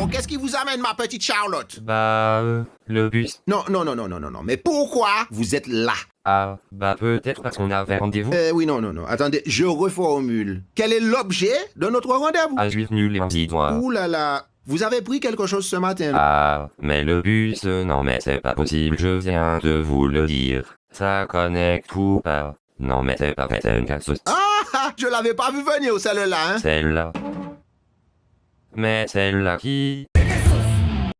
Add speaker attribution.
Speaker 1: Alors, qu'est-ce qui vous amène, ma petite Charlotte?
Speaker 2: Bah, euh, le bus.
Speaker 1: Non, non, non, non, non, non, non. Mais pourquoi vous êtes là?
Speaker 2: Ah, bah peut-être parce qu'on avait rendez-vous.
Speaker 1: Euh, oui, non, non, non. Attendez, je reformule. Quel est l'objet de notre rendez-vous?
Speaker 2: Ah, juif nul et antidois.
Speaker 1: Ouh là là. Vous avez pris quelque chose ce matin?
Speaker 2: Ah, mais le bus, euh, non mais c'est pas possible, je viens de vous le dire. Ça connecte ou pas? Non mais c'est pas vrai, c'est une casse
Speaker 1: Ah, ah, je l'avais pas vu venir, celle-là, hein
Speaker 2: Celle-là. Mais celle-là qui